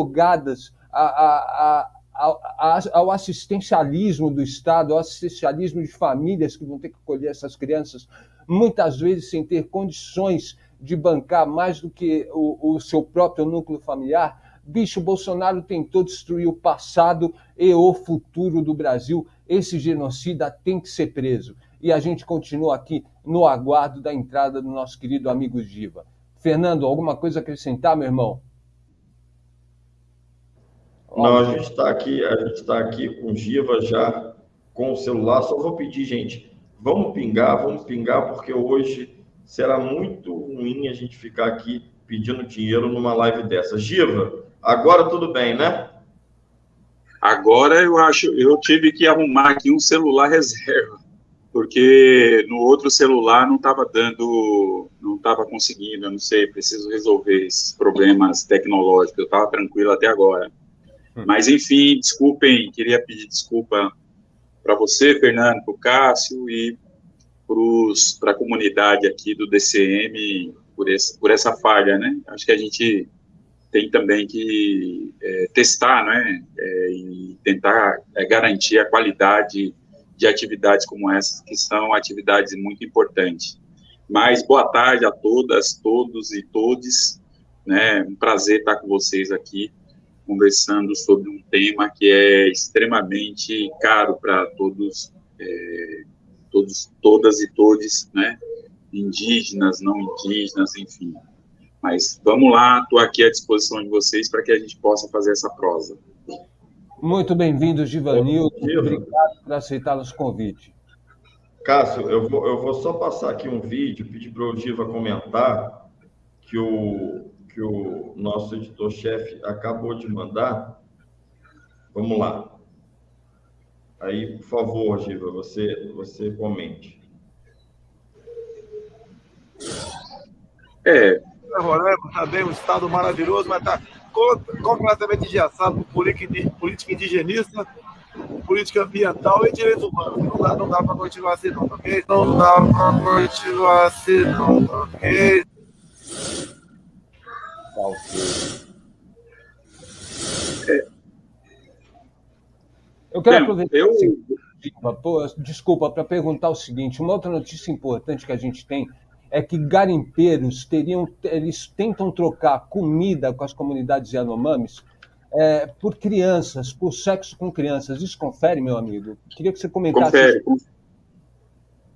jogadas a, a, a, ao assistencialismo do Estado, ao assistencialismo de famílias que vão ter que acolher essas crianças, muitas vezes sem ter condições de bancar mais do que o, o seu próprio núcleo familiar. Bicho, Bolsonaro tentou destruir o passado e o futuro do Brasil. Esse genocida tem que ser preso. E a gente continua aqui no aguardo da entrada do nosso querido amigo Giva. Fernando, alguma coisa a acrescentar, meu irmão? Não, a gente está aqui, a gente está aqui com Giva já com o celular. Só vou pedir, gente, vamos pingar, vamos pingar, porque hoje será muito ruim a gente ficar aqui pedindo dinheiro numa live dessa. Giva, agora tudo bem, né? Agora eu acho, eu tive que arrumar aqui um celular reserva, porque no outro celular não estava dando, não estava conseguindo, eu não sei, preciso resolver esses problemas tecnológicos. Eu estava tranquilo até agora. Hum. Mas, enfim, desculpem, queria pedir desculpa para você, Fernando, para o Cássio e para a comunidade aqui do DCM por, esse, por essa falha, né? Acho que a gente tem também que é, testar, né? É, e tentar é, garantir a qualidade de atividades como essas, que são atividades muito importantes. Mas boa tarde a todas, todos e todes, né? Um prazer estar com vocês aqui conversando sobre um tema que é extremamente caro para todos, é, todos, todas e todos, né? Indígenas, não indígenas, enfim. Mas vamos lá, estou aqui à disposição de vocês para que a gente possa fazer essa prosa. Muito bem-vindo, Givanildo. Obrigado por aceitar nosso convite. Cássio, eu vou, eu vou só passar aqui um vídeo, pedir para o Giva comentar que o, que o nosso editor-chefe acabou de mandar. Vamos lá. Aí, por favor, Giva, você, você comente. É. Roraima bem, um estado maravilhoso, mas está completamente engessado por política indigenista, política ambiental e direitos humanos. Não dá, não dá para continuar assim, não, ok? Não dá para continuar assim, não, ok? É. Eu quero aproveitar. Eu... Desculpa, para perguntar o seguinte: uma outra notícia importante que a gente tem é que garimpeiros teriam, eles tentam trocar comida com as comunidades Yanomamis é, por crianças, por sexo com crianças. Isso confere, meu amigo? Queria que você comentasse. Confere,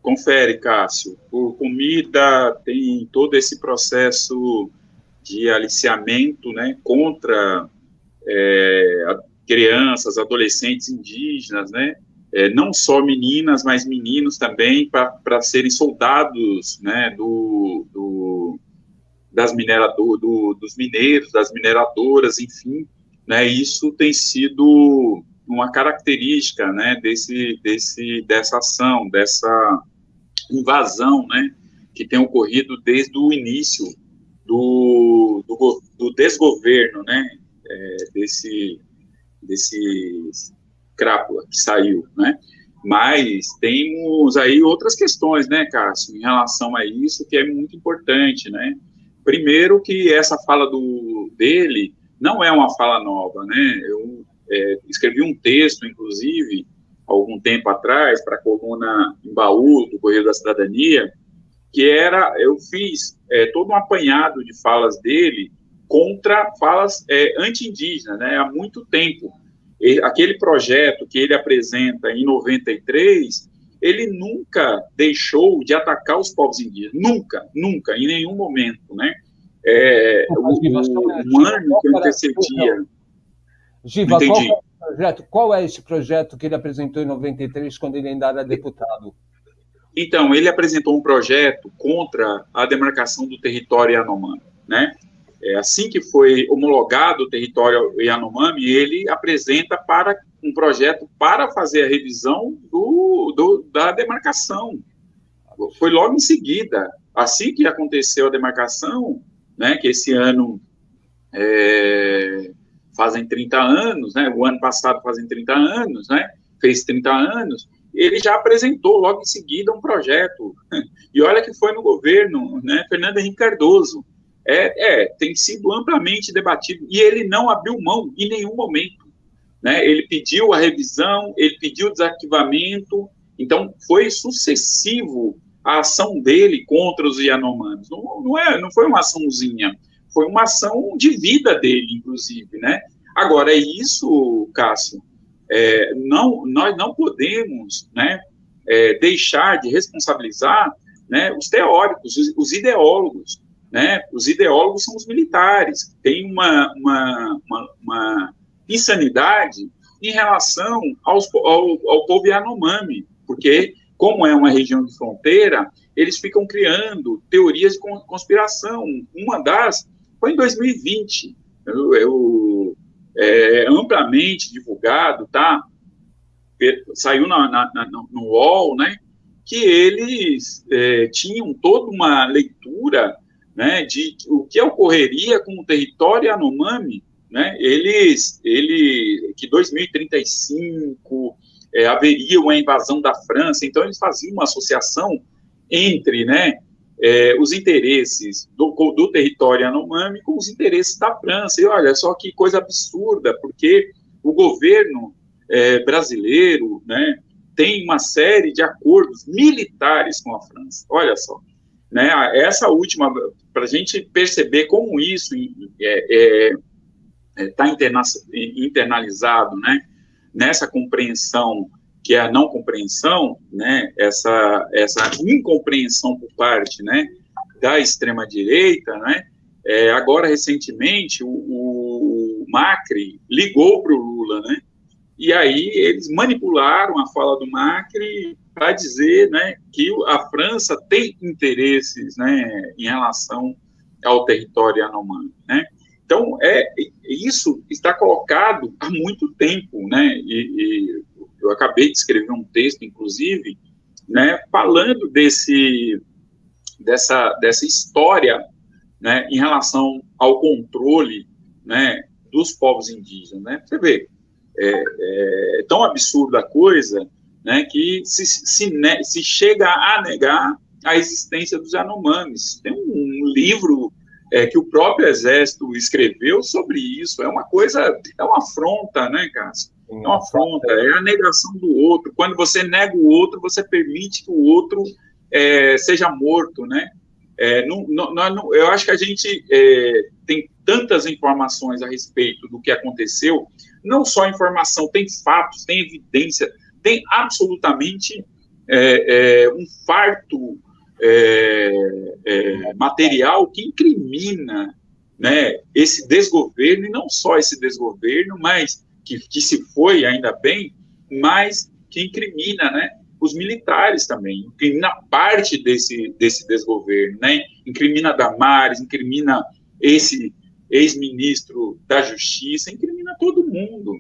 confere, Cássio. Por comida, tem todo esse processo de aliciamento né, contra é, crianças, adolescentes indígenas, né, é, não só meninas, mas meninos também, para serem soldados né, do, do das minerador, do, dos mineiros, das mineradoras, enfim, né, isso tem sido uma característica né, desse, desse, dessa ação, dessa invasão né, que tem ocorrido desde o início do, do, do desgoverno, né, é, desse, desse crápula que saiu, né, mas temos aí outras questões, né, Cássio, em relação a isso, que é muito importante, né, primeiro que essa fala do, dele não é uma fala nova, né, eu é, escrevi um texto, inclusive, algum tempo atrás, para a coluna em baú do Correio da Cidadania, que era, eu fiz é, todo um apanhado de falas dele contra falas é, anti-indígenas, né, há muito tempo. E, aquele projeto que ele apresenta em 93, ele nunca deixou de atacar os povos indígenas, nunca, nunca, em nenhum momento, né? É, o, o, ano que antecedia... Giva, qual é, projeto, qual é esse projeto que ele apresentou em 93, quando ele ainda era deputado? Então, ele apresentou um projeto contra a demarcação do território Yanomami, né? É, assim que foi homologado o território Yanomami, ele apresenta para um projeto para fazer a revisão do, do, da demarcação. Foi logo em seguida, assim que aconteceu a demarcação, né, que esse ano é, fazem 30 anos, né, o ano passado fazem 30 anos, né, fez 30 anos, ele já apresentou logo em seguida um projeto. E olha que foi no governo, né, Fernando Henrique Cardoso, é, é, tem sido amplamente debatido e ele não abriu mão em nenhum momento. Né? Ele pediu a revisão, ele pediu o desarquivamento, então foi sucessivo a ação dele contra os Yanomamis. Não, não, é, não foi uma açãozinha, foi uma ação de vida dele, inclusive, né? Agora, é isso, Cássio, é, não, nós não podemos né, é, deixar de responsabilizar né, os teóricos, os, os, ideólogos. Né? Os ideólogos são os militares. Tem uma, uma, uma, uma insanidade em relação aos, ao, ao povo Yanomami, porque, como é uma região de fronteira, eles ficam criando teorias de conspiração. Uma das foi em 2020. Eu, eu é, amplamente divulgado, tá? Saiu na, na, na, no UOL, né? Que eles é, tinham toda uma leitura, né? De o que ocorreria com o território Anomami, né? Eles, ele, que 2035 é, haveria uma invasão da França, então eles faziam uma associação entre, né? É, os interesses do, do território Yanomami com os interesses da França. E olha só que coisa absurda, porque o governo é, brasileiro né, tem uma série de acordos militares com a França. Olha só. Né, essa última, para a gente perceber como isso está é, é, tá internalizado né, nessa compreensão que é a não compreensão, né, essa, essa incompreensão por parte, né, da extrema direita, né, é, agora recentemente o, o Macri ligou para o Lula, né, e aí eles manipularam a fala do Macri para dizer, né, que a França tem interesses, né, em relação ao território Yanomami, né. Então, é, isso está colocado há muito tempo, né, e, e eu acabei de escrever um texto, inclusive, né, falando desse, dessa, dessa história né, em relação ao controle né, dos povos indígenas. Né? Você vê, é, é tão absurda a coisa né, que se, se, se, chega a negar a existência dos Yanomamis. Tem um, um livro é, que o próprio Exército escreveu sobre isso. É uma coisa, é uma afronta, né, Cássio? É uma afronta, é a negação do outro. Quando você nega o outro, você permite que o outro é, seja morto, né? É, não, não, não, eu acho que a gente é, tem tantas informações a respeito do que aconteceu, não só informação, tem fatos, tem evidência, tem absolutamente é, é, um farto é, material que incrimina né, esse desgoverno, e não só esse desgoverno, mas que, que se foi, ainda bem, mas que incrimina, né, os militares também, incrimina parte desse, desse desgoverno, né, incrimina Damares, incrimina esse ex-ministro da Justiça, incrimina todo mundo,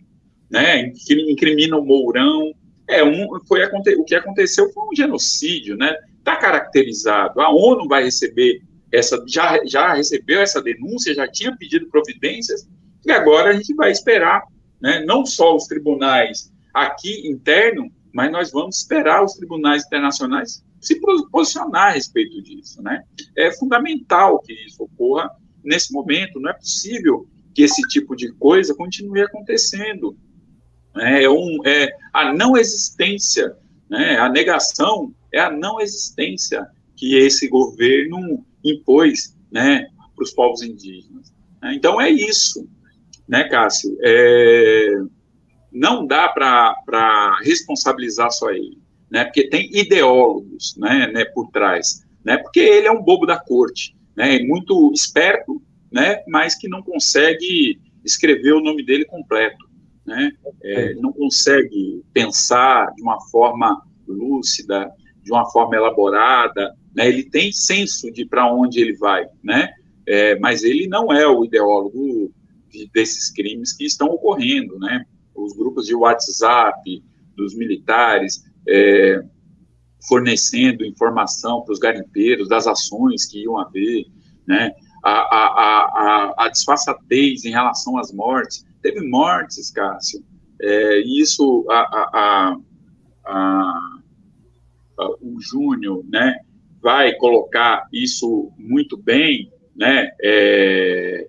né, incrimina o Mourão, é, um, foi, o que aconteceu foi um genocídio, né, está caracterizado, a ONU vai receber essa, já, já recebeu essa denúncia, já tinha pedido providências, e agora a gente vai esperar né? não só os tribunais aqui interno, mas nós vamos esperar os tribunais internacionais se posicionar a respeito disso. Né? É fundamental que isso ocorra nesse momento, não é possível que esse tipo de coisa continue acontecendo. É, um, é a não existência, né? a negação é a não existência que esse governo impôs né, para os povos indígenas. Então é isso né, Cássio? É, não dá para responsabilizar só ele, né? Porque tem ideólogos, né, né, por trás, né? Porque ele é um bobo da corte, né? Muito esperto, né? Mas que não consegue escrever o nome dele completo, né? É, não consegue pensar de uma forma lúcida, de uma forma elaborada, né? Ele tem senso de para onde ele vai, né? É, mas ele não é o ideólogo de, desses crimes que estão ocorrendo, né? Os grupos de WhatsApp dos militares é, fornecendo informação para os garimpeiros das ações que iam haver, né? A, a, a, a, disfarçatez em relação às mortes. Teve mortes, Cássio. É, isso, a, a, o Júnior, né, vai colocar isso muito bem, né, é,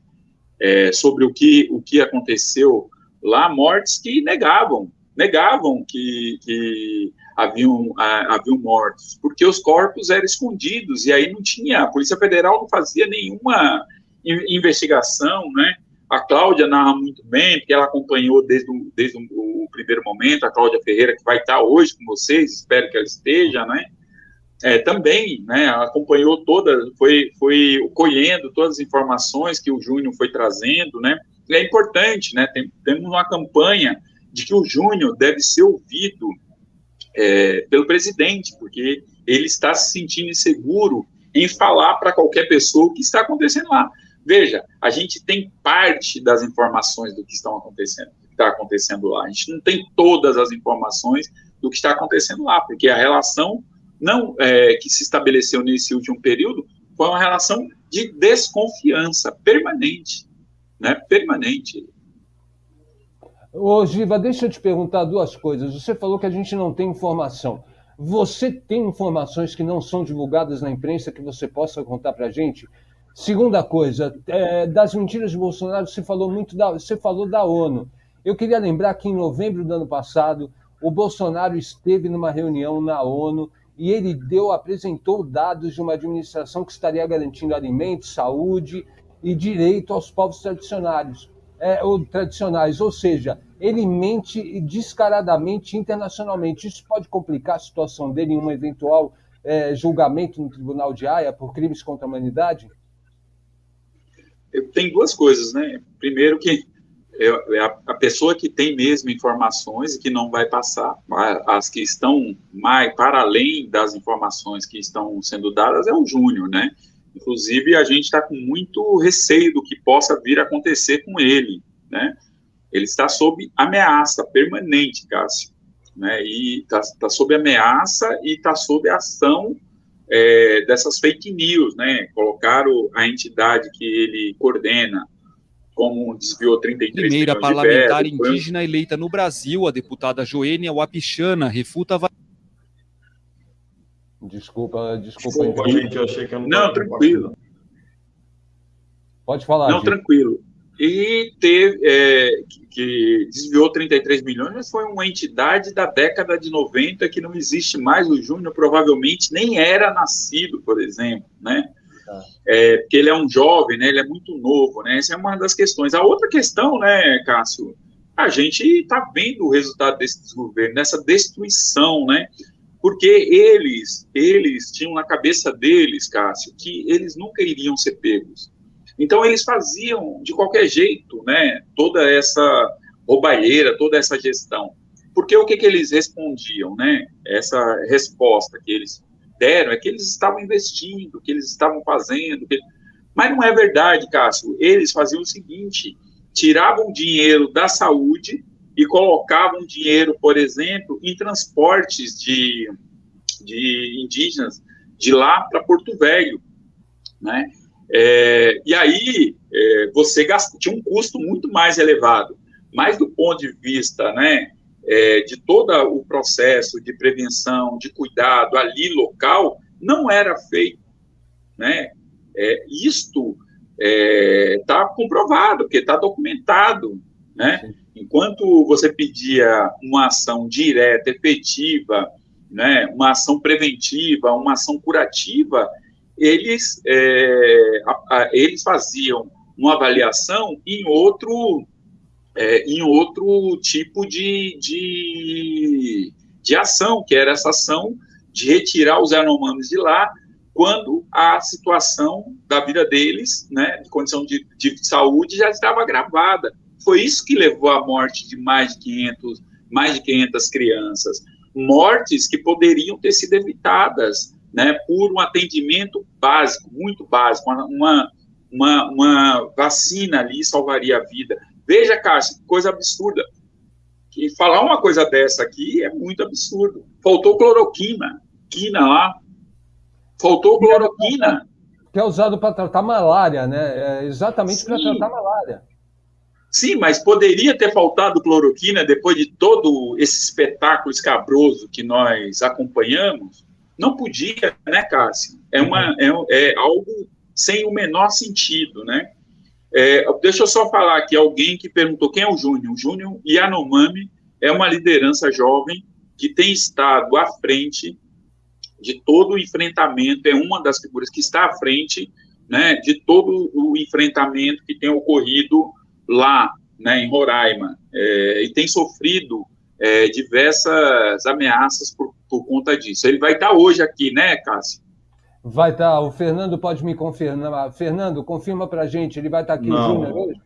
é, sobre o que, o que aconteceu lá, mortes que negavam, negavam que, que haviam, haviam mortos, porque os corpos eram escondidos, e aí não tinha, a Polícia Federal não fazia nenhuma investigação, né, a Cláudia narra muito bem, porque ela acompanhou desde, o, desde o, primeiro momento, a Cláudia Ferreira, que vai estar hoje com vocês, espero que ela esteja, né? É, também, né, acompanhou toda, foi, foi colhendo todas as informações que o Júnior foi trazendo, né? E é importante, né? Tem, temos uma campanha de que o Júnior deve ser ouvido é, pelo presidente, porque ele está se sentindo inseguro em falar para qualquer pessoa o que está acontecendo lá. Veja, a gente tem parte das informações do que estão acontecendo, do que está acontecendo lá. A gente não tem todas as informações do que está acontecendo lá, porque a relação não é, que se estabeleceu nesse último período foi uma relação de desconfiança permanente, né? Permanente. Ô, Giva, deixa eu te perguntar duas coisas. Você falou que a gente não tem informação. Você tem informações que não são divulgadas na imprensa que você possa contar para a gente? Segunda coisa, é, das mentiras de Bolsonaro, você falou muito da, você falou da ONU. Eu queria lembrar que em novembro do ano passado, o Bolsonaro esteve numa reunião na ONU e ele deu, apresentou dados de uma administração que estaria garantindo alimentos, saúde e direito aos povos tradicionais, é, ou tradicionais, ou seja, ele mente descaradamente internacionalmente. Isso pode complicar a situação dele em um eventual é, julgamento no Tribunal de Haia por crimes contra a humanidade? tem duas coisas, né? Primeiro que é, a, pessoa que tem mesmo informações e que não vai passar, as que estão mais para além das informações que estão sendo dadas é o Júnior, né? Inclusive, a gente está com muito receio do que possa vir a acontecer com ele, né? Ele está sob ameaça permanente, Cássio, né? E está tá sob ameaça e está sob ação é, dessas fake news, né? Colocaram a entidade que ele coordena como desviou 33 Primeira parlamentar de indígena foi... eleita no Brasil, a deputada Joênia Wapichana, refuta Desculpa, desculpa. desculpa gente, eu achei que eu não Não, tranquilo. Pode falar. Não, gente. tranquilo e teve, é, que desviou 33 milhões, mas foi uma entidade da década de 90 que não existe mais. O Júnior provavelmente nem era nascido, por exemplo, né? É, porque ele é um jovem, né? Ele é muito novo, né? Essa é uma das questões. A outra questão, né, Cássio? A gente está vendo o resultado desse desgoverno, dessa destruição, né? Porque eles, eles tinham na cabeça deles, Cássio, que eles nunca iriam ser pegos então, eles faziam, de qualquer jeito, né, toda essa roubalheira, toda essa gestão. Porque o que, que eles respondiam, né? Essa resposta que eles deram é que eles estavam investindo, que eles estavam fazendo. Que... Mas não é verdade, Cássio. Eles faziam o seguinte: tiravam dinheiro da saúde e colocavam dinheiro, por exemplo, em transportes de, de indígenas de lá para Porto Velho, né? É, e aí é, você gasta, tinha um custo muito mais elevado, mas do ponto de vista né, é, de todo o processo de prevenção, de cuidado ali local, não era feito. Né? É, isto está é, comprovado, porque está documentado. Né? Enquanto você pedia uma ação direta, efetiva, né, uma ação preventiva, uma ação curativa, eles, é, a, a, eles faziam uma avaliação em outro, é, em outro tipo de, de, de ação, que era essa ação de retirar os anomanos de lá quando a situação da vida deles, né, de condição de, de saúde, já estava agravada. Foi isso que levou à morte de mais de 500, mais de 500 crianças. Mortes que poderiam ter sido evitadas né, por um atendimento básico, muito básico, uma, uma, uma vacina ali salvaria a vida. Veja, Cássio, coisa absurda. Que falar uma coisa dessa aqui é muito absurdo. Faltou cloroquina, quina lá. Faltou cloroquina. Que é usado para tratar malária, né? É exatamente para tratar malária. Sim, mas poderia ter faltado cloroquina depois de todo esse espetáculo escabroso que nós acompanhamos? Não podia, né, Cássio? É, uma, é, é algo sem o menor sentido, né? É, deixa eu só falar aqui, alguém que perguntou quem é o Júnior. O Júnior Yanomami é uma liderança jovem que tem estado à frente de todo o enfrentamento, é uma das figuras que está à frente né, de todo o enfrentamento que tem ocorrido lá, né, em Roraima, é, e tem sofrido é, diversas ameaças por, por, conta disso. Ele vai estar hoje aqui, né, Cássio? Vai estar. O Fernando pode me confirmar. Fernando, confirma para a gente. Ele vai estar aqui, não, Júnior, hoje?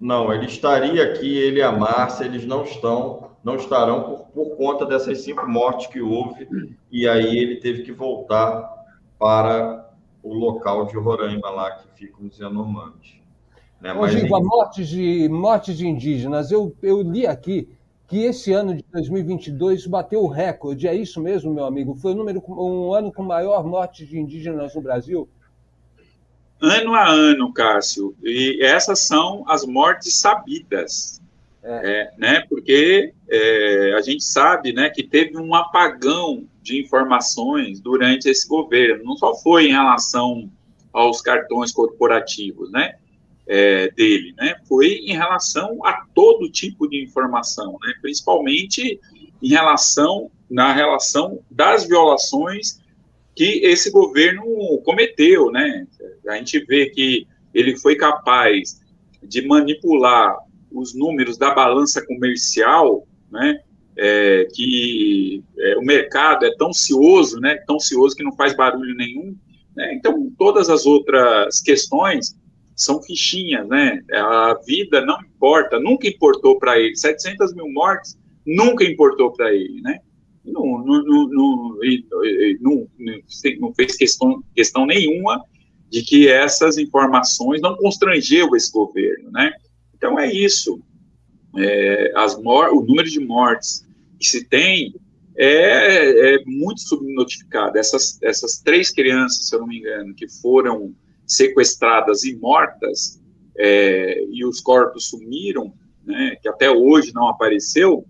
Não, ele estaria aqui, ele e a Márcia, eles não estão, não estarão por, por conta dessas cinco mortes que houve, e aí ele teve que voltar para o local de Roraima lá que ficam os Yanomamis. Né? Mas, Giva, mortes de, mortes de indígenas, eu, eu li aqui que esse ano de 2022 bateu o recorde, é isso mesmo, meu amigo? Foi um, número, um ano com maior morte de indígenas no Brasil? Ano a ano, Cássio, e essas são as mortes sabidas, é. É, né? Porque é, a gente sabe, né, que teve um apagão de informações durante esse governo. Não só foi em relação aos cartões corporativos, né? É, dele, né, foi em relação a todo tipo de informação, né, principalmente em relação na relação das violações que esse governo cometeu, né? A gente vê que ele foi capaz de manipular os números da balança comercial, né? É, que é, o mercado é tão cioso, né? Tão cioso que não faz barulho nenhum. Né? Então, todas as outras questões são fichinhas, né? A vida não importa, nunca importou para ele. 700 mil mortes nunca importou para ele, né? Não, não, não, não, não, fez questão, questão nenhuma de que essas informações não constrangeu esse governo, né? Então é isso. É, as o número de mortes que se tem é, é muito subnotificado. Essas, essas três crianças, se eu não me engano, que foram sequestradas e mortas, é, e os corpos sumiram, né, que até hoje não apareceu,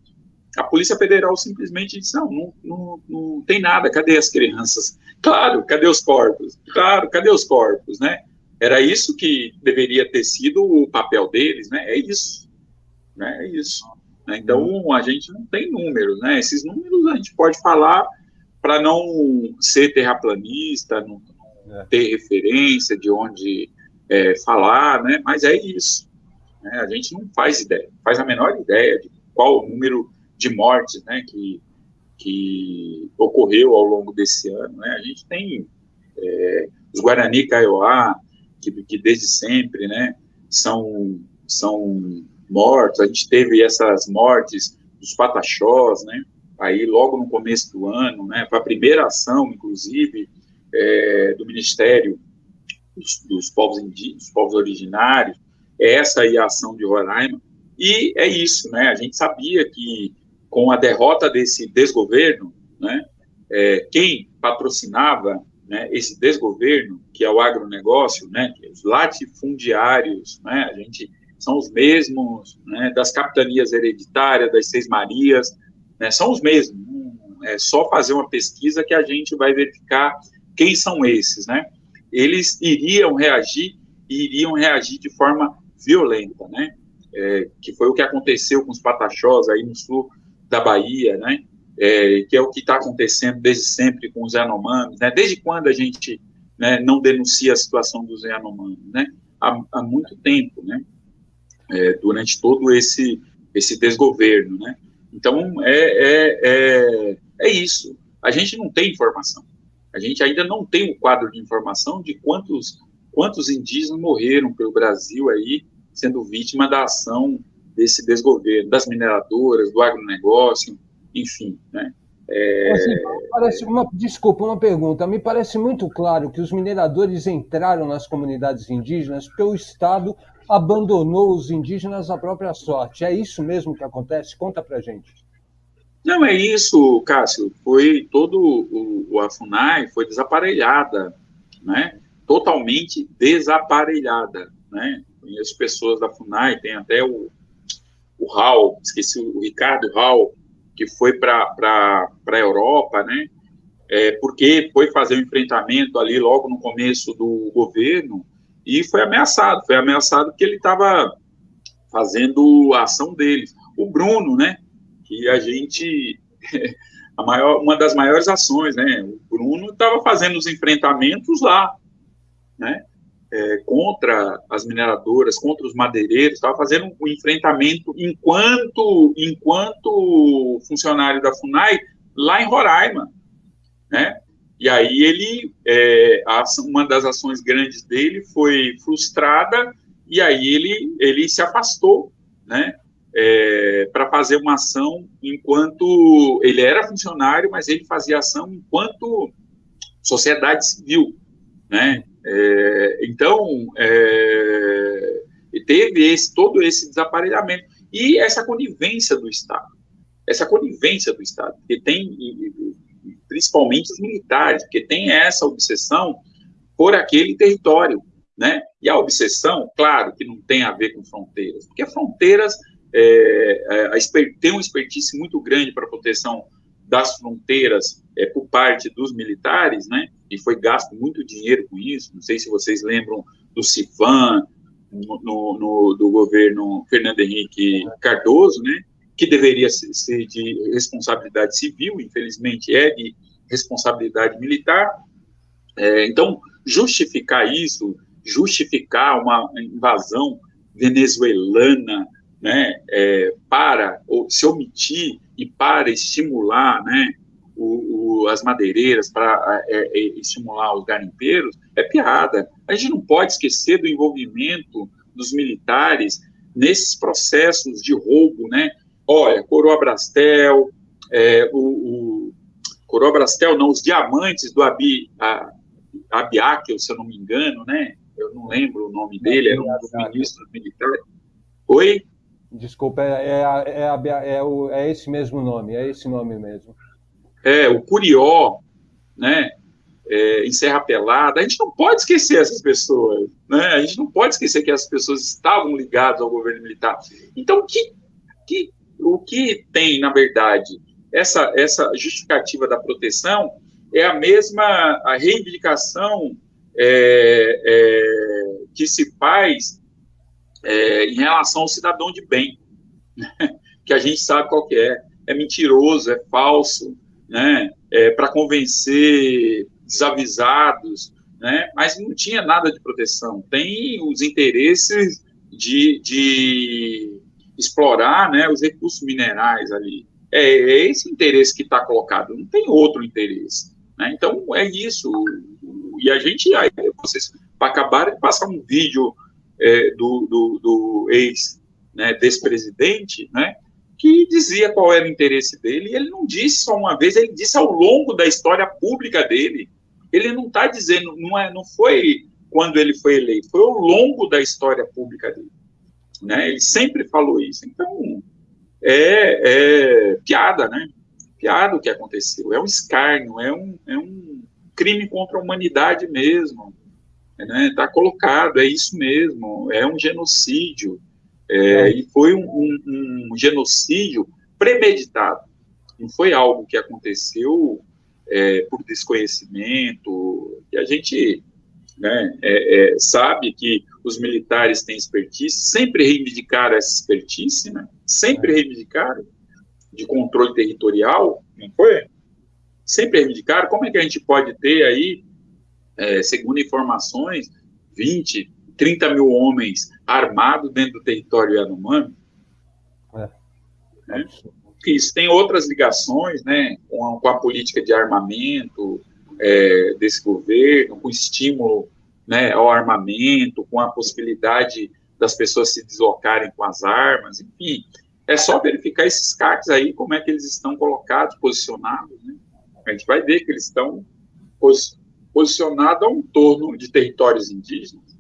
a Polícia Federal simplesmente disse, não, não, não, não tem nada, cadê as crianças? Claro, cadê os corpos? Claro, cadê os corpos, né? Era isso que deveria ter sido o papel deles, né? É isso, né? É isso. Né? Então, a gente não tem números, né? Esses números a gente pode falar para não ser terraplanista, não, é. ter referência de onde é, falar, né? Mas é isso. Né? A gente não faz ideia, faz a menor ideia de qual o número de mortes, né? Que, que ocorreu ao longo desse ano, né? A gente tem é, os Guarani Kaiowá, que, que desde sempre, né? São, são mortos. A gente teve essas mortes dos Pataxós, né? Aí logo no começo do ano, né? Foi a primeira ação, inclusive, é, do Ministério dos, dos, povos indígenas, dos povos originários, essa aí é a ação de Roraima, e é isso, né, a gente sabia que com a derrota desse desgoverno, né, é, quem patrocinava né, esse desgoverno, que é o agronegócio, né, é os latifundiários, né, a gente são os mesmos né, das capitanias hereditárias, das Seis Marias, né, são os mesmos. É só fazer uma pesquisa que a gente vai verificar quem são esses, né? Eles iriam reagir e iriam reagir de forma violenta, né? É, que foi o que aconteceu com os pataxós aí no sul da Bahia, né? É, que é o que está acontecendo desde sempre com os Yanomamis, né? Desde quando a gente né, não denuncia a situação dos Yanomamis, né? Há, há muito tempo, né? É, durante todo esse esse desgoverno, né? Então é, é, é, é isso. A gente não tem informação. A gente ainda não tem um quadro de informação de quantos, quantos indígenas morreram pelo Brasil aí, sendo vítima da ação desse desgoverno, das mineradoras, do agronegócio, enfim, né? É... Assim, parece uma, desculpa, uma pergunta. Me parece muito claro que os mineradores entraram nas comunidades indígenas porque o Estado abandonou os indígenas à própria sorte. É isso mesmo que acontece? Conta pra gente. Não, é isso, Cássio. Foi todo o, o a FUNAI foi desaparelhada, né? Totalmente desaparelhada, né? Conheço pessoas da FUNAI, tem até o, o Raul, esqueci o Ricardo Raul, que foi para a Europa, né? É, porque foi fazer um enfrentamento ali logo no começo do governo e foi ameaçado. Foi ameaçado porque ele estava fazendo a ação deles. O Bruno, né? Que a gente. A maior, uma das maiores ações, né? O Bruno estava fazendo os enfrentamentos lá, né? É, contra as mineradoras, contra os madeireiros, estava fazendo um enfrentamento enquanto, enquanto funcionário da FUNAI lá em Roraima, né? E aí ele, é, uma das ações grandes dele foi frustrada e aí ele, ele se afastou, né? É, para fazer uma ação enquanto ele era funcionário, mas ele fazia ação enquanto sociedade civil, né? É, então é, teve esse, todo esse desaparelhamento e essa conivência do Estado, essa conivência do Estado, que tem principalmente os militares, porque tem essa obsessão por aquele território, né? E a obsessão, claro, que não tem a ver com fronteiras, porque fronteiras é, é a, tem uma expertise muito grande para a proteção das fronteiras é, por parte dos militares, né? E foi gasto muito dinheiro com isso. Não sei se vocês lembram do Civan, no, no, do governo Fernando Henrique Cardoso, né? que deveria ser de responsabilidade civil, infelizmente é de responsabilidade militar. É, então, justificar isso, justificar uma invasão venezuelana, né, é, para ou, se omitir e para estimular, né, o, o, as madeireiras, para é, é, estimular os garimpeiros, é piada. A gente não pode esquecer do envolvimento dos militares nesses processos de roubo, né? Olha, Coroa Brastel, é, o, o Coroa Brastel, não, os diamantes do Abi, a, Abiakel, se eu não me engano, né? Eu não lembro o nome dele, era um dos ministros militares. Oi? Desculpa, é, é, é, é, o, é esse mesmo nome, é esse nome mesmo. É, o Curió, né? É, em Serra Pelada, a gente não pode esquecer essas pessoas, né? A gente não pode esquecer que essas pessoas estavam ligadas ao governo militar. Então, que, que o que tem, na verdade, essa, essa justificativa da proteção é a mesma a reivindicação é, é, que se faz é, em relação ao cidadão de bem, né? que a gente sabe qual que é. É mentiroso, é falso, né? É para convencer desavisados, né? Mas não tinha nada de proteção. Tem os interesses de, de explorar né, os recursos minerais ali. É, é esse interesse que está colocado, não tem outro interesse. Né? Então, é isso. E a gente, aí, vocês acabaram de passar um vídeo é, do, do, do ex né, né, que dizia qual era o interesse dele, e ele não disse só uma vez, ele disse ao longo da história pública dele. Ele não está dizendo, não, é, não foi quando ele foi eleito, foi ao longo da história pública dele. Né? Ele sempre falou isso. Então, é, é piada, né? Piada o que aconteceu. É um escárnio, é um, é um crime contra a humanidade mesmo. Está né? Tá colocado, é isso mesmo. É um genocídio. É, é. E foi um, um, um, genocídio premeditado. Não foi algo que aconteceu é, por desconhecimento. E a gente né, é, é, sabe que os militares têm expertise, sempre reivindicaram essa expertise, né, sempre é. reivindicaram de controle territorial, não foi? Sempre reivindicaram. Como é que a gente pode ter aí, é, segundo informações, 20, 30 mil homens armados dentro do território Yanomami? É. Né? Isso tem outras ligações, né, com a, com a política de armamento, é, desse governo, com estímulo né, ao armamento, com a possibilidade das pessoas se deslocarem com as armas, enfim. É só verificar esses CACs aí, como é que eles estão colocados, posicionados. Né? A gente vai ver que eles estão pos posicionados ao entorno de territórios indígenas.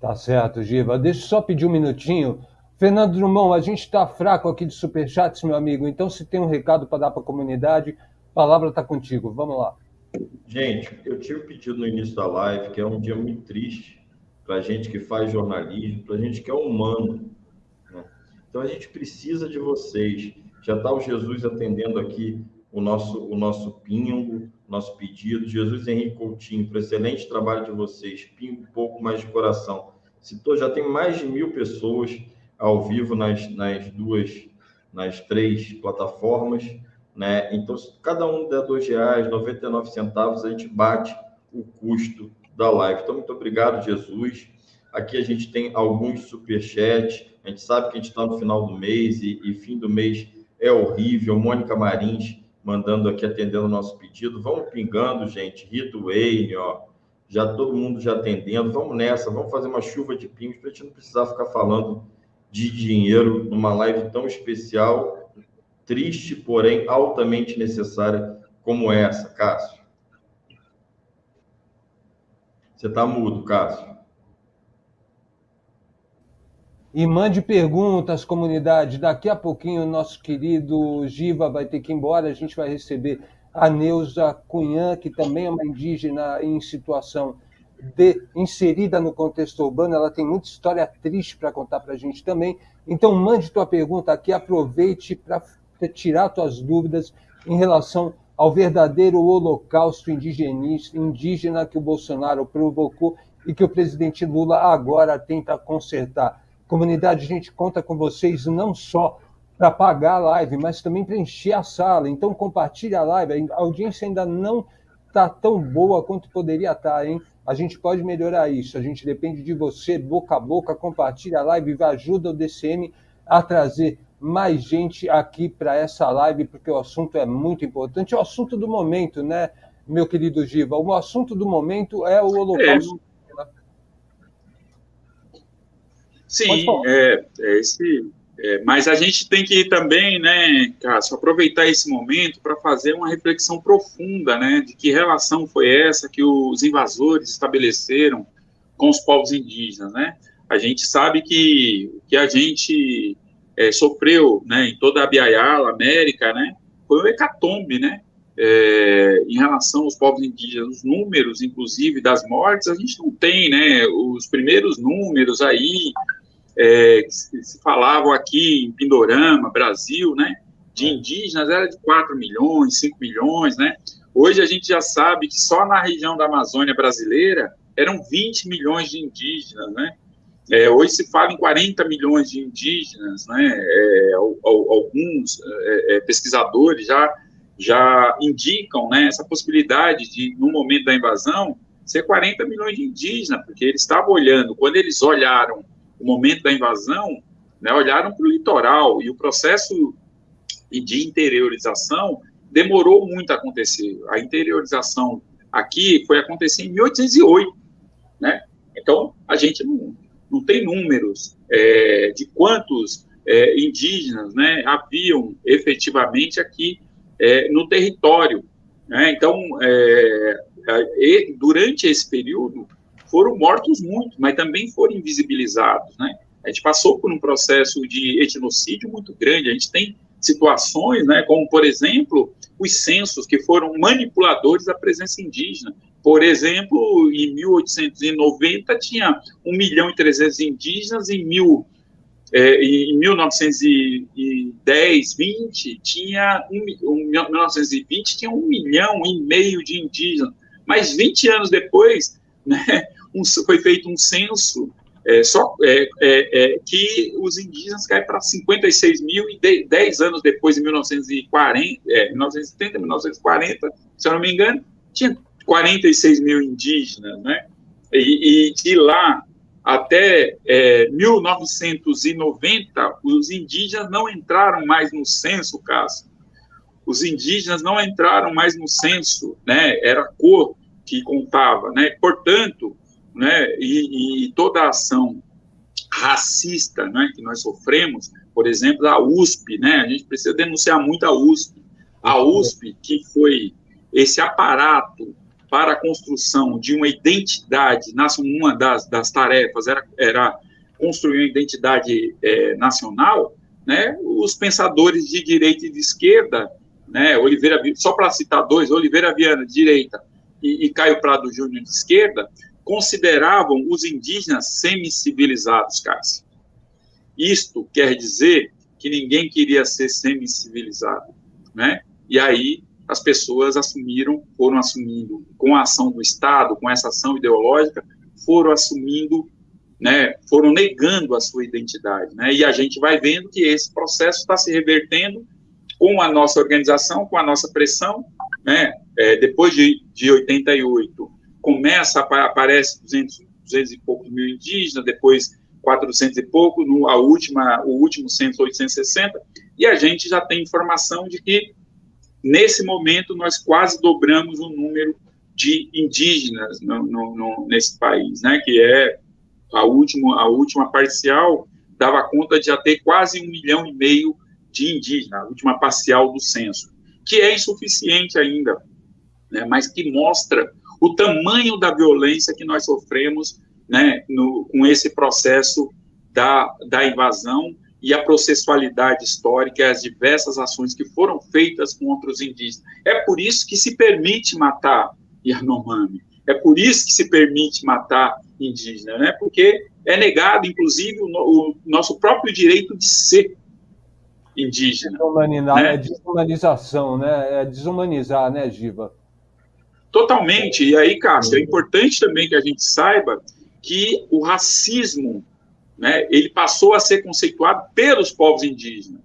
Tá certo, Giva. Deixa eu só pedir um minutinho. Fernando Drummond, a gente está fraco aqui de superchats, meu amigo, então se tem um recado para dar para a comunidade, a palavra está contigo. Vamos lá. Gente, eu tinha pedido no início da live que é um dia muito triste para a gente que faz jornalismo, para a gente que é humano. Né? Então a gente precisa de vocês. Já está o Jesus atendendo aqui o nosso, o nosso pingo, nosso pedido. Jesus Henrique Coutinho, para excelente trabalho de vocês. Pingo um pouco mais de coração. Citou, já tem mais de mil pessoas ao vivo nas, nas duas, nas três plataformas. Né? Então, se cada um der dois reais, 99 centavos, a gente bate o custo da live. Então, muito obrigado, Jesus. Aqui a gente tem alguns superchats. A gente sabe que a gente está no final do mês e, e fim do mês é horrível. Mônica Marins mandando aqui, atendendo o nosso pedido. Vamos pingando, gente. Rito Wayne, ó. Já todo mundo já atendendo. Vamos nessa, vamos fazer uma chuva de pingos para a gente não precisar ficar falando de dinheiro numa live tão especial, triste, porém altamente necessária como essa, Cássio. Você está mudo, Cássio. E mande perguntas, comunidade. Daqui a pouquinho o nosso querido Giva vai ter que ir embora. A gente vai receber a Neuza Cunhã, que também é uma indígena em situação de, inserida no contexto urbano. Ela tem muita história triste para contar para a gente também. Então, mande tua pergunta aqui, aproveite para tirar tuas dúvidas em relação ao verdadeiro holocausto indígena que o Bolsonaro provocou e que o presidente Lula agora tenta consertar. Comunidade, a gente conta com vocês não só para pagar a live, mas também para encher a sala. Então, compartilhe a live. A audiência ainda não está tão boa quanto poderia estar, tá, hein? A gente pode melhorar isso. A gente depende de você, boca a boca. Compartilhe a live e ajuda o DCM a trazer mais gente aqui para essa live, porque o assunto é muito importante. É o assunto do momento, né, meu querido Giva? O assunto do momento é o Holocausto. É. Sim, é, é esse, é, mas a gente tem que também, né, Cássio, aproveitar esse momento para fazer uma reflexão profunda, né, de que relação foi essa que os invasores estabeleceram com os povos indígenas, né? A gente sabe que que a gente é, sofreu, né, em toda a Biayala, América, né, foi um hecatombe, né, é, em relação aos povos indígenas, os números, inclusive, das mortes, a gente não tem, né, os primeiros números aí, é, que se falavam aqui em Pindorama, Brasil, né, de é. indígenas era de 4 milhões, 5 milhões, né, hoje a gente já sabe que só na região da Amazônia brasileira eram 20 milhões de indígenas, né, é, hoje se fala em 40 milhões de indígenas, né, é, alguns é, é, pesquisadores já já indicam né, essa possibilidade de, no momento da invasão, ser 40 milhões de indígenas, porque eles estavam olhando, quando eles olharam o momento da invasão, né, olharam para o litoral, e o processo de interiorização demorou muito a acontecer. A interiorização aqui foi acontecer em 1808, né? Então, a gente não, não tem números é, de quantos é, indígenas né, haviam efetivamente aqui é, no território. Né? Então, é, durante esse período, foram mortos muito, mas também foram invisibilizados. Né? A gente passou por um processo de etnocídio muito grande, a gente tem situações, né, como, por exemplo, os censos que foram manipuladores da presença indígena. Por exemplo, em 1890 tinha 1 milhão e 300 indígenas, em mil é, em 1910, 20, tinha um, um, 1920 tinha um milhão e meio de indígenas, mas 20 anos depois, né, um, foi feito um censo é, só é, é, é que os indígenas caem para 56 mil e 10 anos depois, em 1940, 1930, 1940, se eu não me engano, tinha 46 mil indígenas, né? E, e de lá até é, 1990, os indígenas não entraram mais no censo, Cássio. Os indígenas não entraram mais no censo, né? Era a cor que contava, né? Portanto, né? E, e toda a ação racista, né? Que nós sofremos, por exemplo, da USP, né? A gente precisa denunciar muito a USP. A USP que foi esse aparato para a construção de uma identidade, uma das, das tarefas era, era construir uma identidade é, nacional, né, os pensadores de direita e de esquerda, né, Oliveira, só para citar dois, Oliveira Viana, de direita, e, e Caio Prado Júnior, de esquerda, consideravam os indígenas semi-civilizados, Cássio. Isto quer dizer que ninguém queria ser semi-civilizado, né? E aí as pessoas assumiram, foram assumindo, com a ação do Estado, com essa ação ideológica, foram assumindo, né, foram negando a sua identidade, né, e a gente vai vendo que esse processo está se revertendo com a nossa organização, com a nossa pressão, né, é, depois de, de 88, começa, aparece 200, 200 e poucos mil indígenas, depois 400 e pouco, no, a última, o último censo 860, e a gente já tem informação de que, nesse momento, nós quase dobramos o número de indígenas no, no, no, nesse país, né, que é a última, a última parcial dava conta de já ter quase um milhão e meio de indígenas, a última parcial do censo, que é insuficiente ainda, né, mas que mostra o tamanho da violência que nós sofremos né, no, com esse processo da, da invasão e a processualidade histórica e as diversas ações que foram feitas contra os indígenas. É por isso que se permite matar Yanomami, é por isso que se permite matar indígena, né? porque é negado, inclusive, o, o nosso próprio direito de ser indígena. Né? É desumanização, né? É desumanizar, né, Giva? Totalmente. E aí, Cássio, é importante também que a gente saiba que o racismo, né, ele passou a ser conceituado pelos povos indígenas,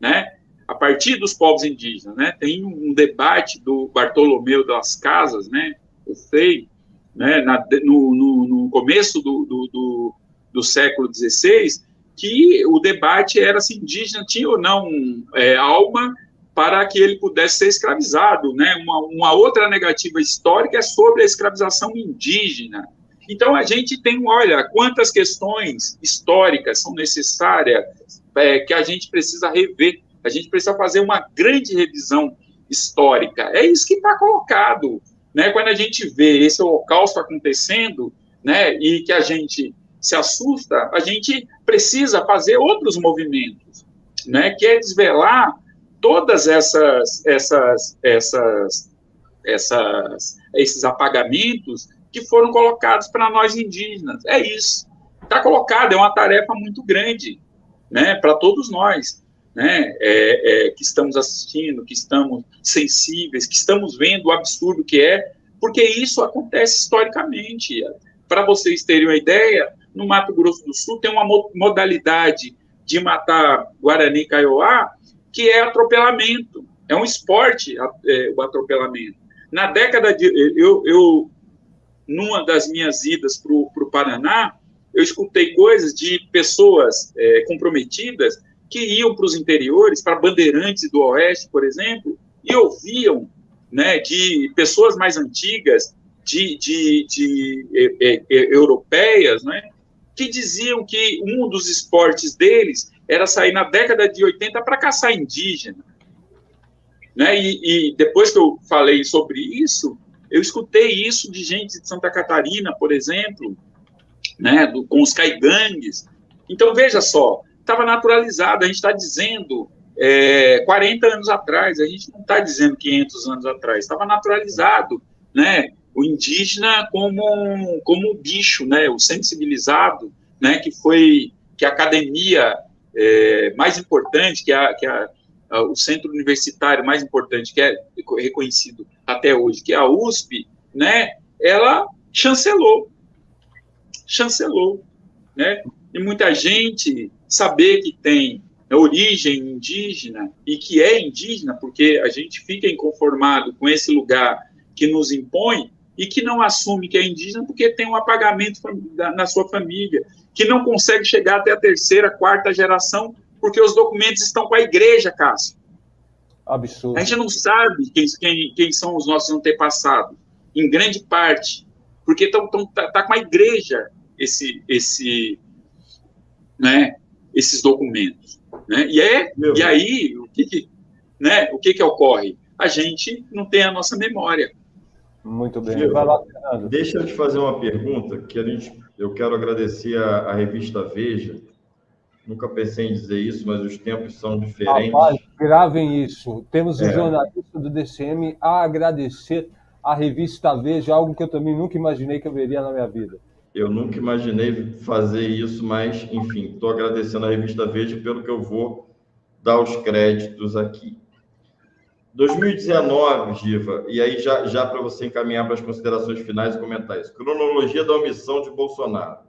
né? A partir dos povos indígenas, né? Tem um debate do Bartolomeu das Casas, né? O FEI, né? Na, no, no, no, começo do, do, do, do século XVI, que o debate era se indígena tinha ou não é, alma para que ele pudesse ser escravizado, né? Uma, uma outra negativa histórica é sobre a escravização indígena. Então a gente tem, olha, quantas questões históricas são necessárias é, que a gente precisa rever. A gente precisa fazer uma grande revisão histórica. É isso que está colocado, né? Quando a gente vê esse holocausto acontecendo, né? E que a gente se assusta, a gente precisa fazer outros movimentos, né? Que é desvelar todas essas, essas, essas, essas, esses apagamentos que foram colocados para nós indígenas. É isso. Está colocado, é uma tarefa muito grande, né, para todos nós, né, é, é, que estamos assistindo, que estamos sensíveis, que estamos vendo o absurdo que é, porque isso acontece historicamente. Para vocês terem uma ideia, no Mato Grosso do Sul tem uma modalidade de matar Guarani Kaiowá que é atropelamento. É um esporte é, o atropelamento. Na década de. Eu, eu numa das minhas idas para o Paraná, eu escutei coisas de pessoas é, comprometidas que iam para os interiores, para Bandeirantes do Oeste, por exemplo, e ouviam né, de pessoas mais antigas, de, de, de é, é, é europeias, né, que diziam que um dos esportes deles era sair na década de 80 para caçar indígena. Né? E, e, depois que eu falei sobre isso, eu escutei isso de gente de Santa Catarina, por exemplo, né, do, com os caigangues. Então, veja só, estava naturalizado, a gente está dizendo é, 40 anos atrás, a gente não está dizendo 500 anos atrás, estava naturalizado, né, o indígena como, como um bicho, né, o sensibilizado, né, que foi, que a academia é, mais importante, que, a, que a, a, o centro universitário mais importante, que é reconhecido até hoje, que é a USP, né, ela chancelou. Chancelou. Né? E muita gente saber que tem origem indígena e que é indígena, porque a gente fica inconformado com esse lugar que nos impõe e que não assume que é indígena porque tem um apagamento na sua família, que não consegue chegar até a terceira, quarta geração, porque os documentos estão com a igreja, Cássio. Absurdo. A gente não sabe quem, quem, quem são os nossos antepassados, em grande parte, porque tão, tão, tá, tá com a igreja esse, esse, né, esses documentos. Né? E, é, e aí, o que, que, né, o que, que ocorre? A gente não tem a nossa memória. Muito bem. Vai lá, Fernando. Deixa eu te fazer uma pergunta que a gente eu quero agradecer a, a, revista Veja. Nunca pensei em dizer isso, mas os tempos são diferentes. Rapaz, gravem isso. Temos um é. jornalista do DCM a agradecer a revista Veja, algo que eu também nunca imaginei que eu veria na minha vida. Eu nunca imaginei fazer isso, mas, enfim, estou agradecendo a revista Veja pelo que eu vou dar os créditos aqui. 2019, Giva, e aí já, já para você encaminhar para as considerações finais e comentar isso. Cronologia da omissão de Bolsonaro.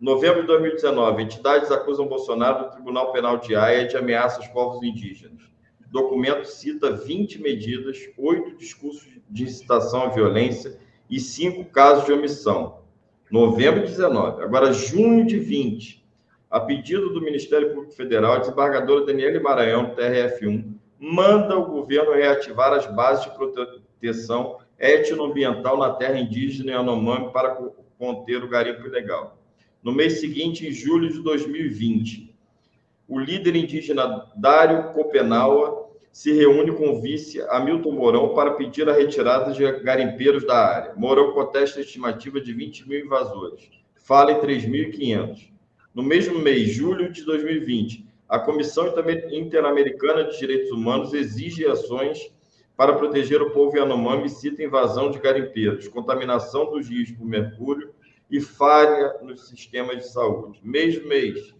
Novembro de 2019, entidades acusam Bolsonaro do Tribunal Penal de Haia de ameaça aos povos indígenas. Documento cita 20 medidas, oito discursos de incitação à violência e cinco casos de omissão. Novembro de 19. Agora, junho de 20, a pedido do Ministério Público Federal, a desembargadora Daniele Maranhão, TRF1, manda o governo reativar as bases de proteção etnoambiental na terra indígena Yanomami para conter o garimpo ilegal. No mês seguinte, em julho de 2020, o líder indígena Dário Copenaua se reúne com o vice Hamilton Mourão para pedir a retirada de garimpeiros da área. Mourão contesta a estimativa de 20 mil invasores. Fala em 3.500. No mesmo mês, julho de 2020, a Comissão Interamericana de Direitos Humanos exige ações para proteger o povo Yanomami e cita invasão de garimpeiros, contaminação dos rios por mercúrio e falha nos sistemas de saúde. Mesmo mês,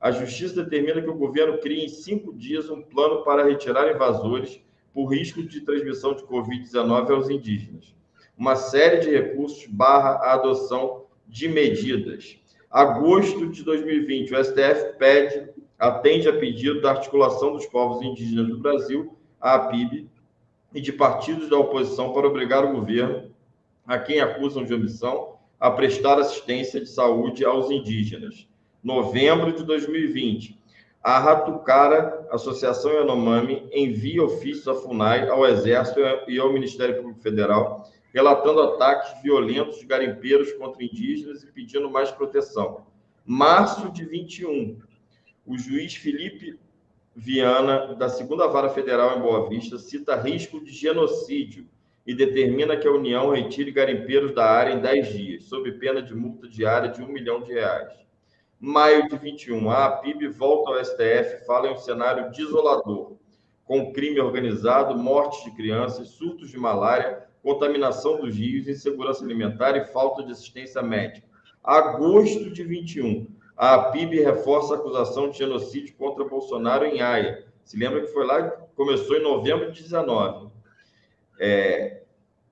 a Justiça determina que o governo crie em cinco dias um plano para retirar invasores por risco de transmissão de Covid-19 aos indígenas. Uma série de recursos barra a adoção de medidas. Agosto de 2020, o STF pede atende a pedido da Articulação dos Povos Indígenas do Brasil, a APIB, e de partidos da oposição para obrigar o governo, a quem acusam de omissão, a prestar assistência de saúde aos indígenas. Novembro de 2020, a Ratucara, Associação Yanomami, envia ofício à FUNAI, ao Exército e ao Ministério Público Federal, relatando ataques violentos de garimpeiros contra indígenas e pedindo mais proteção. Março de 21, o juiz Felipe Viana, da segunda vara federal em Boa Vista, cita risco de genocídio e determina que a União retire garimpeiros da área em 10 dias, sob pena de multa diária de um milhão de reais. Maio de 21, a APIB volta ao STF fala em um cenário desolador, com crime organizado, mortes de crianças, surtos de malária, contaminação dos rios, insegurança alimentar e falta de assistência médica. Agosto de 21, a PIB reforça a acusação de genocídio contra Bolsonaro em Haia. Se lembra que foi lá começou em novembro de 19, é,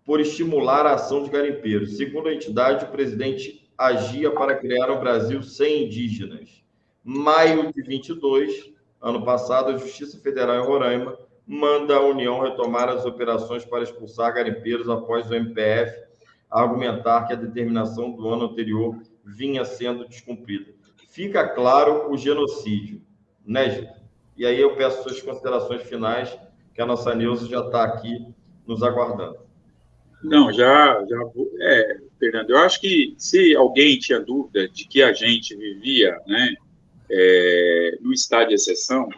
por estimular a ação de garimpeiros. Segundo a entidade, o presidente agia para criar um Brasil sem indígenas. Maio de 22, ano passado, a Justiça Federal em Roraima manda a União retomar as operações para expulsar garimpeiros após o MPF argumentar que a determinação do ano anterior vinha sendo descumprida fica claro o genocídio, né, Gil? E aí eu peço suas considerações finais, que a nossa Nilce já está aqui nos aguardando. Não, já, já é, Fernando, eu acho que se alguém tinha dúvida de que a gente vivia, né, é, no estado de exceção,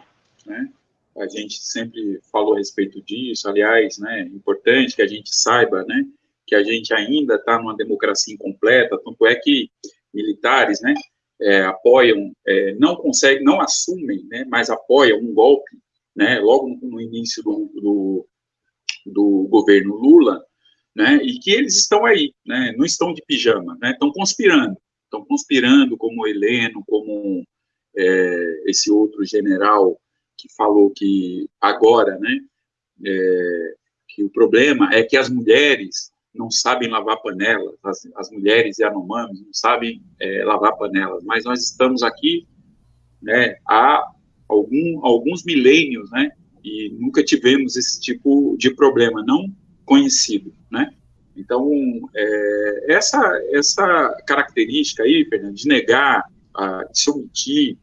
né, a gente sempre falou a respeito disso, aliás, né, é importante que a gente saiba, né, que a gente ainda está numa democracia incompleta, tanto é que militares, né, é, apoiam, é, não conseguem, não assumem, né, mas apoiam um golpe, né, logo no, início do, do, do, governo Lula, né, e que eles estão aí, né, não estão de pijama, né, estão conspirando, estão conspirando como Heleno, como é, esse outro general que falou que agora, né, é, que o problema é que as mulheres não sabem lavar panelas, as, as mulheres Yanomamis não sabem é, lavar panelas, mas nós estamos aqui né, há algum, alguns milênios, né, e nunca tivemos esse tipo de problema, não conhecido, né. Então, é, essa, essa característica aí, Fernando, de negar, de se omitir,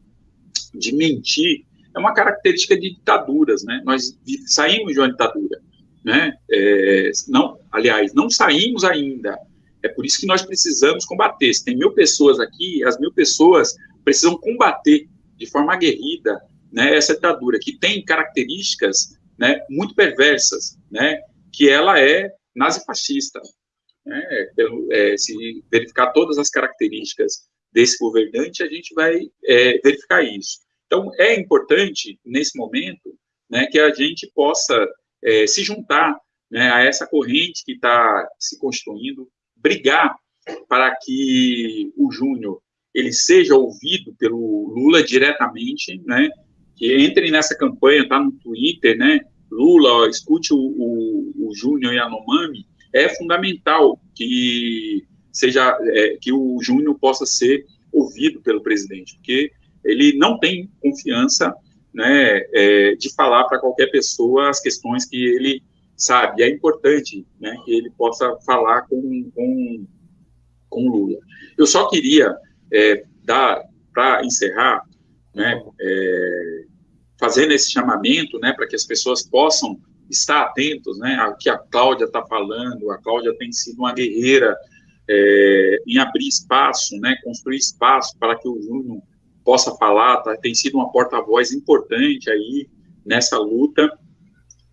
de mentir, é uma característica de ditaduras, né, nós saímos de uma ditadura, né? É, não, aliás, não saímos ainda. É por isso que nós precisamos combater. Se tem mil pessoas aqui, as mil pessoas precisam combater de forma aguerrida né, essa ditadura, que tem características né, muito perversas, né, que ela é nazifascista. Né, pelo, é, se verificar todas as características desse governante, a gente vai é, verificar isso. Então, é importante, nesse momento, né, que a gente possa é, se juntar né, a essa corrente que está se constituindo, brigar para que o Júnior ele seja ouvido pelo Lula diretamente, né, que entre nessa campanha, tá no Twitter, né, Lula, escute o, o, o Júnior Yanomami, é fundamental que seja é, que o Júnior possa ser ouvido pelo presidente, porque ele não tem confiança né, é, de falar para qualquer pessoa as questões que ele sabe. É importante né, que ele possa falar com, com, com Lula. Eu só queria é, dar, para encerrar, né, é, fazendo esse chamamento né, para que as pessoas possam estar atentos né, ao que a Cláudia está falando. A Cláudia tem sido uma guerreira é, em abrir espaço, né, construir espaço para que o Júnior possa falar, tá, tem sido uma porta-voz importante aí nessa luta,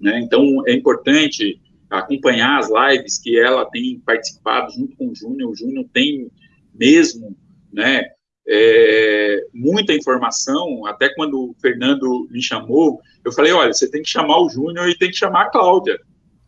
né, então é importante acompanhar as lives que ela tem participado junto com o Júnior, o Júnior tem mesmo, né, é, muita informação, até quando o Fernando me chamou, eu falei, olha, você tem que chamar o Júnior e tem que chamar a Cláudia,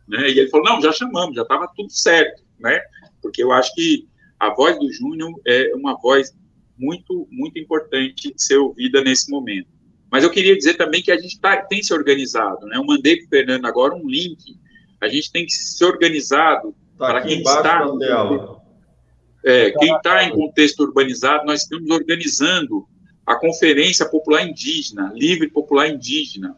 né, e ele falou, não, já chamamos, já estava tudo certo, né, porque eu acho que a voz do Júnior é uma voz muito, muito importante ser ouvida nesse momento. Mas eu queria dizer também que a gente tá, tem se organizado, né? Eu mandei para o Fernando agora um link. A gente tem que ser organizado tá para quem está. É, quem está em contexto urbanizado, nós estamos organizando a Conferência Popular Indígena, Livre Popular Indígena,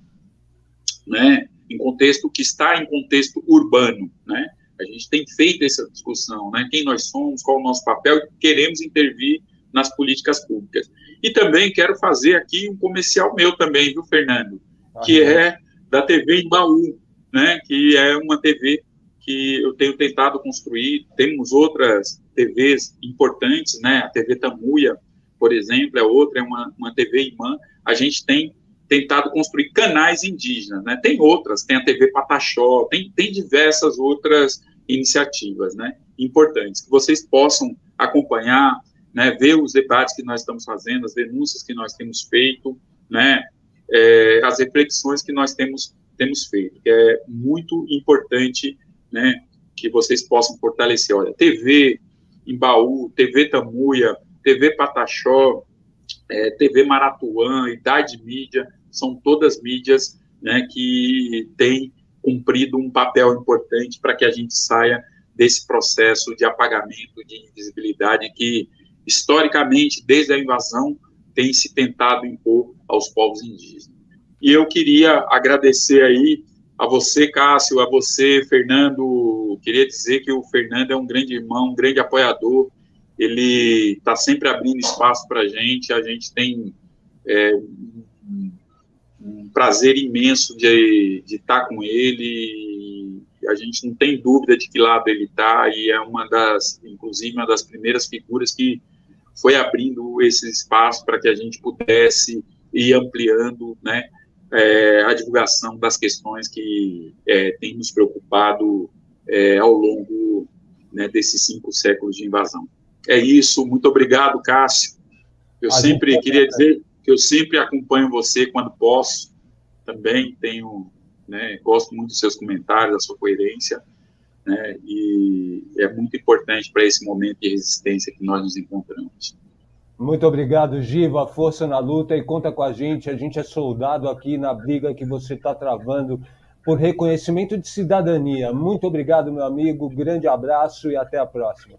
né? Em contexto que está em contexto urbano, né? A gente tem feito essa discussão, né? Quem nós somos, qual o nosso papel, queremos intervir nas políticas públicas. E também quero fazer aqui um comercial meu também, viu, Fernando? Que é da TV Embaú, né? Que é uma TV que eu tenho tentado construir. Temos outras TVs importantes, né? A TV Tamuia, por exemplo, é outra, é uma, uma TV irmã. A gente tem tentado construir canais indígenas, né? Tem outras, tem a TV Pataxó, tem, tem diversas outras iniciativas, né? Importantes, que vocês possam acompanhar, né? Ver os debates que nós estamos fazendo, as denúncias que nós temos feito, né? É, as reflexões que nós temos, temos feito, é muito importante, né? Que vocês possam fortalecer. Olha, TV Embaú, TV Tamuia, TV Pataxó, é, TV Maratuã, Idade Mídia, são todas mídias né, que têm cumprido um papel importante para que a gente saia desse processo de apagamento, de invisibilidade que, historicamente, desde a invasão, tem se tentado impor aos povos indígenas. E eu queria agradecer aí a você, Cássio, a você, Fernando. Queria dizer que o Fernando é um grande irmão, um grande apoiador ele está sempre abrindo espaço para a gente, a gente tem é, um, prazer imenso de, de estar tá com ele, a gente não tem dúvida de que lado ele está, e é uma das, inclusive, uma das primeiras figuras que foi abrindo esse espaço para que a gente pudesse ir ampliando, né, é, a divulgação das questões que é, tem nos preocupado é, ao longo né, desses cinco séculos de invasão. É isso, muito obrigado, Cássio. Eu a sempre queria dizer que eu sempre acompanho você quando posso. Também tenho, né, gosto muito dos seus comentários, da sua coerência, né, e é muito importante para esse momento de resistência que nós nos encontramos. Muito obrigado, Giva. Força na luta e conta com a gente. A gente é soldado aqui na briga que você está travando por reconhecimento de cidadania. Muito obrigado, meu amigo. Grande abraço e até a próxima.